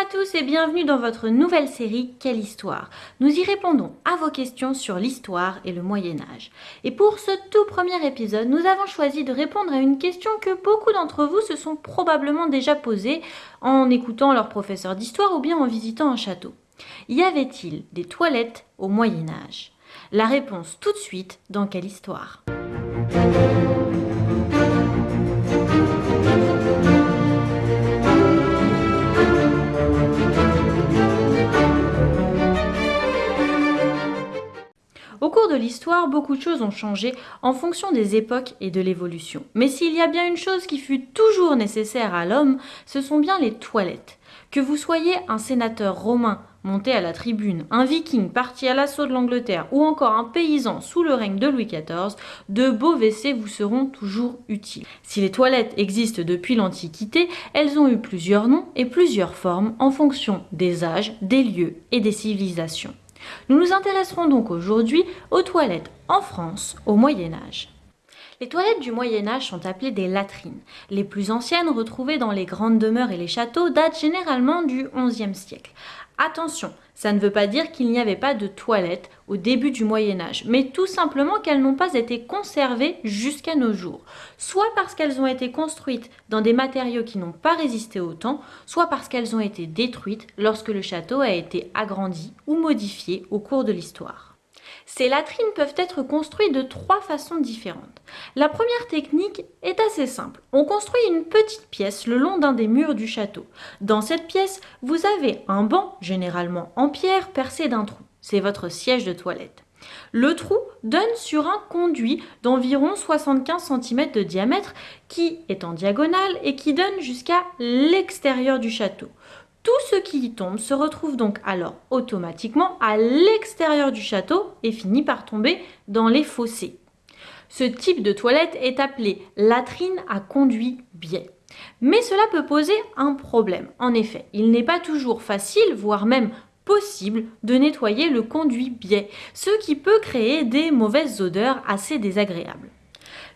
à tous et bienvenue dans votre nouvelle série Quelle histoire? Nous y répondons à vos questions sur l'histoire et le Moyen Âge. Et pour ce tout premier épisode, nous avons choisi de répondre à une question que beaucoup d'entre vous se sont probablement déjà posée en écoutant leur professeur d'histoire ou bien en visitant un château. Y avait-il des toilettes au Moyen Âge? La réponse tout de suite dans Quelle histoire? Beaucoup de choses ont changé en fonction des époques et de l'évolution. Mais s'il y a bien une chose qui fut toujours nécessaire à l'homme, ce sont bien les toilettes. Que vous soyez un sénateur romain monté à la tribune, un viking parti à l'assaut de l'Angleterre ou encore un paysan sous le règne de Louis XIV, de beaux WC vous seront toujours utiles. Si les toilettes existent depuis l'Antiquité, elles ont eu plusieurs noms et plusieurs formes en fonction des âges, des lieux et des civilisations. Nous nous intéresserons donc aujourd'hui aux toilettes en France au Moyen Âge. Les toilettes du Moyen Âge sont appelées des latrines. Les plus anciennes, retrouvées dans les grandes demeures et les châteaux, datent généralement du XIe siècle. Attention, ça ne veut pas dire qu'il n'y avait pas de toilettes au début du Moyen Âge, mais tout simplement qu'elles n'ont pas été conservées jusqu'à nos jours, soit parce qu'elles ont été construites dans des matériaux qui n'ont pas résisté au temps, soit parce qu'elles ont été détruites lorsque le château a été agrandi ou modifié au cours de l'histoire. Ces latrines peuvent être construites de trois façons différentes. La première technique est assez simple. On construit une petite pièce le long d'un des murs du château. Dans cette pièce, vous avez un banc, généralement en pierre, percé d'un trou. C'est votre siège de toilette. Le trou donne sur un conduit d'environ 75 cm de diamètre qui est en diagonale et qui donne jusqu'à l'extérieur du château. Tout ce qui y tombe se retrouve donc alors automatiquement à l'extérieur du château et finit par tomber dans les fossés. Ce type de toilette est appelé latrine à conduit biais. Mais cela peut poser un problème. En effet, il n'est pas toujours facile, voire même possible, de nettoyer le conduit biais, ce qui peut créer des mauvaises odeurs assez désagréables.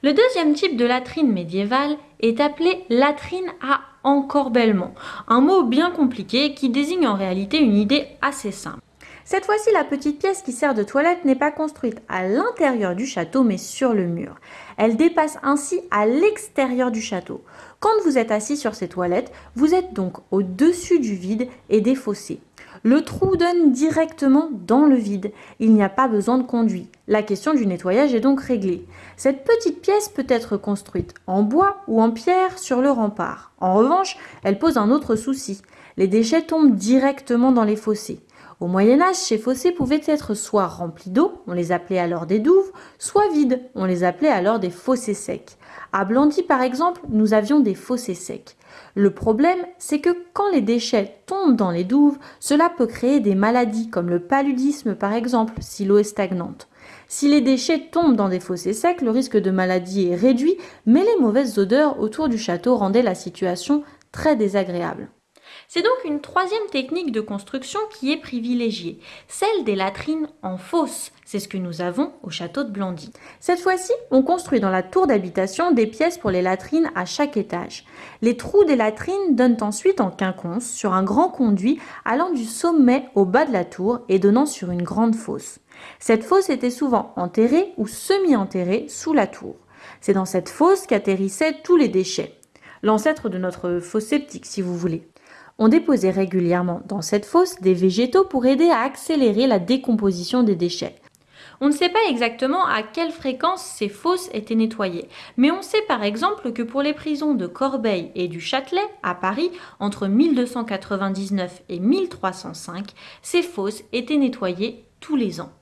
Le deuxième type de latrine médiévale est appelé latrine à encorbellement, un mot bien compliqué qui désigne en réalité une idée assez simple. Cette fois-ci, la petite pièce qui sert de toilette n'est pas construite à l'intérieur du château, mais sur le mur. Elle dépasse ainsi à l'extérieur du château. Quand vous êtes assis sur ces toilettes, vous êtes donc au-dessus du vide et des fossés. Le trou donne directement dans le vide. Il n'y a pas besoin de conduit. La question du nettoyage est donc réglée. Cette petite pièce peut être construite en bois ou en pierre sur le rempart. En revanche, elle pose un autre souci. Les déchets tombent directement dans les fossés. Au Moyen Âge, ces fossés pouvaient être soit remplis d'eau, on les appelait alors des douves, soit vides, on les appelait alors des fossés secs. À Blandy, par exemple, nous avions des fossés secs. Le problème, c'est que quand les déchets tombent dans les douves, cela peut créer des maladies comme le paludisme par exemple, si l'eau est stagnante. Si les déchets tombent dans des fossés secs, le risque de maladie est réduit, mais les mauvaises odeurs autour du château rendaient la situation très désagréable. C'est donc une troisième technique de construction qui est privilégiée, celle des latrines en fosse. C'est ce que nous avons au château de Blandy. Cette fois-ci, on construit dans la tour d'habitation des pièces pour les latrines à chaque étage. Les trous des latrines donnent ensuite en quinconce sur un grand conduit allant du sommet au bas de la tour et donnant sur une grande fosse. Cette fosse était souvent enterrée ou semi-enterrée sous la tour. C'est dans cette fosse qu'atterrissaient tous les déchets. L'ancêtre de notre fosse sceptique, si vous voulez. On déposait régulièrement dans cette fosse des végétaux pour aider à accélérer la décomposition des déchets. On ne sait pas exactement à quelle fréquence ces fosses étaient nettoyées, mais on sait par exemple que pour les prisons de Corbeil et du Châtelet, à Paris, entre 1299 et 1305, ces fosses étaient nettoyées tous les ans.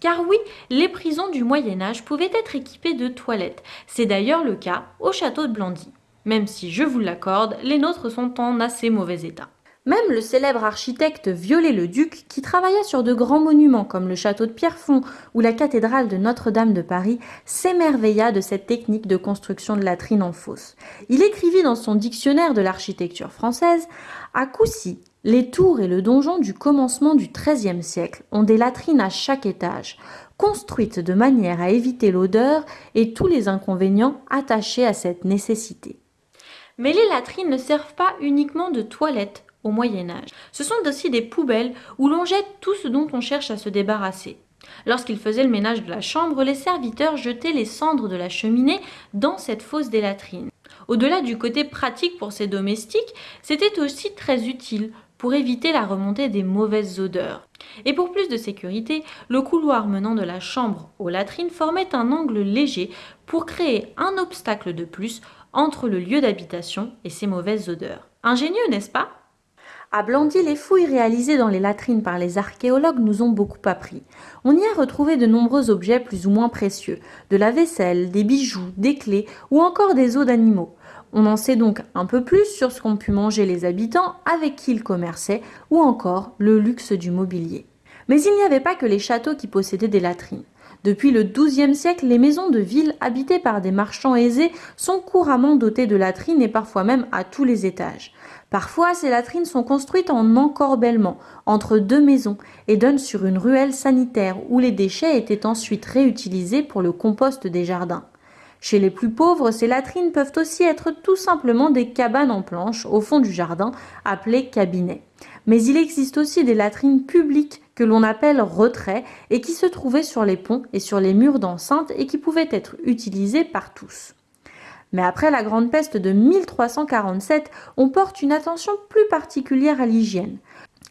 Car oui, les prisons du Moyen Âge pouvaient être équipées de toilettes. C'est d'ailleurs le cas au château de Blandy. Même si, je vous l'accorde, les nôtres sont en assez mauvais état. Même le célèbre architecte Viollet-le-Duc, qui travailla sur de grands monuments comme le château de Pierrefonds ou la cathédrale de Notre-Dame de Paris, s'émerveilla de cette technique de construction de latrines en fosse. Il écrivit dans son dictionnaire de l'architecture française À Coucy, les tours et le donjon du commencement du XIIIe siècle ont des latrines à chaque étage, construites de manière à éviter l'odeur et tous les inconvénients attachés à cette nécessité. Mais les latrines ne servent pas uniquement de toilettes au Moyen Âge. Ce sont aussi des poubelles où l'on jette tout ce dont on cherche à se débarrasser. Lorsqu'ils faisaient le ménage de la chambre, les serviteurs jetaient les cendres de la cheminée dans cette fosse des latrines. Au-delà du côté pratique pour ces domestiques, c'était aussi très utile pour éviter la remontée des mauvaises odeurs. Et pour plus de sécurité, le couloir menant de la chambre aux latrines formait un angle léger pour créer un obstacle de plus entre le lieu d'habitation et ces mauvaises odeurs. Ingénieux, n'est-ce pas? À Blandy, les fouilles réalisées dans les latrines par les archéologues nous ont beaucoup appris. On y a retrouvé de nombreux objets plus ou moins précieux, de la vaisselle, des bijoux, des clés ou encore des os d'animaux. On en sait donc un peu plus sur ce qu'ont pu manger les habitants, avec qui ils commerçaient, ou encore le luxe du mobilier. Mais il n'y avait pas que les châteaux qui possédaient des latrines. Depuis le XIIe siècle, les maisons de ville habitées par des marchands aisés sont couramment dotées de latrines et parfois même à tous les étages. Parfois, ces latrines sont construites en encorbellement entre deux maisons et donnent sur une ruelle sanitaire où les déchets étaient ensuite réutilisés pour le compost des jardins. Chez les plus pauvres, ces latrines peuvent aussi être tout simplement des cabanes en planches au fond du jardin, appelées cabinets. Mais il existe aussi des latrines publiques que l'on appelle retraits et qui se trouvaient sur les ponts et sur les murs d'enceinte et qui pouvaient être utilisés par tous. Mais après la grande peste de 1347, on porte une attention plus particulière à l'hygiène.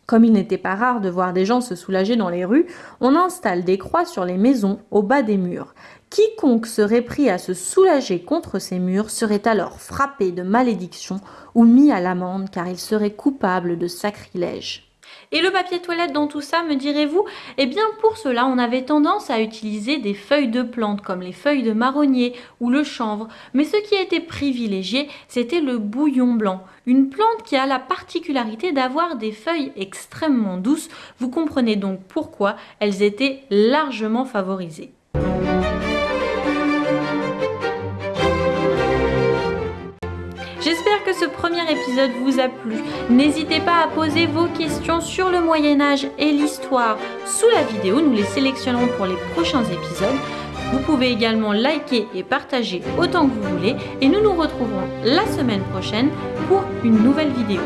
Comme il n'était pas rare de voir des gens se soulager dans les rues, on installe des croix sur les maisons au bas des murs. Quiconque serait pris à se soulager contre ces murs serait alors frappé de malédiction ou mis à l'amende car il serait coupable de sacrilège. Et le papier toilette dans tout ça, me direz-vous? Eh bien pour cela, on avait tendance à utiliser des feuilles de plantes comme les feuilles de marronnier ou le chanvre. Mais ce qui était privilégié, c'était le bouillon blanc. Une plante qui a la particularité d'avoir des feuilles extrêmement douces. Vous comprenez donc pourquoi elles étaient largement favorisées. Que ce premier épisode vous a plu. N'hésitez pas à poser vos questions sur le Moyen Âge et l'histoire sous la vidéo. Nous les sélectionnerons pour les prochains épisodes. Vous pouvez également liker et partager autant que vous voulez. Et nous nous retrouverons la semaine prochaine pour une nouvelle vidéo.